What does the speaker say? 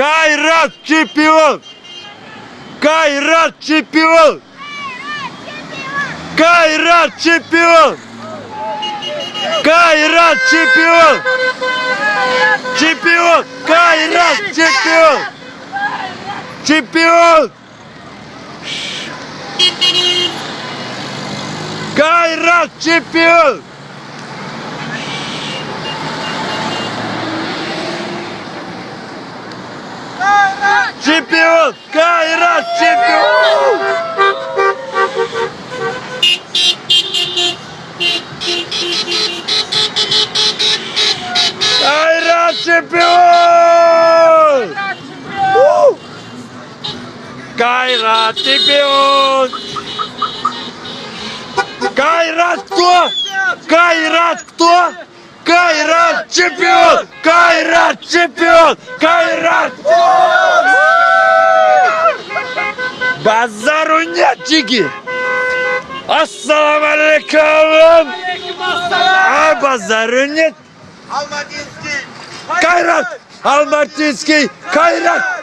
Кайрат чемпион! Кайрат чемпион! Кайрат чемпион! Кайрат чемпион! Чемпион! Кайрат чемпион! Чемпион! Кайрат чемпион! чемпион! Кайрат чемпион! Кайрат чемпион! Кайрат чемпион! Кайрат кто? Кайрат кто? Кайрат чемпион! Кайрат чемпион! Кайрат! Bazzarunya Cigi. Assalamu alaikum. Al Bazzarunya. Almatinski. Kayrat. Almatinski. Kayrat.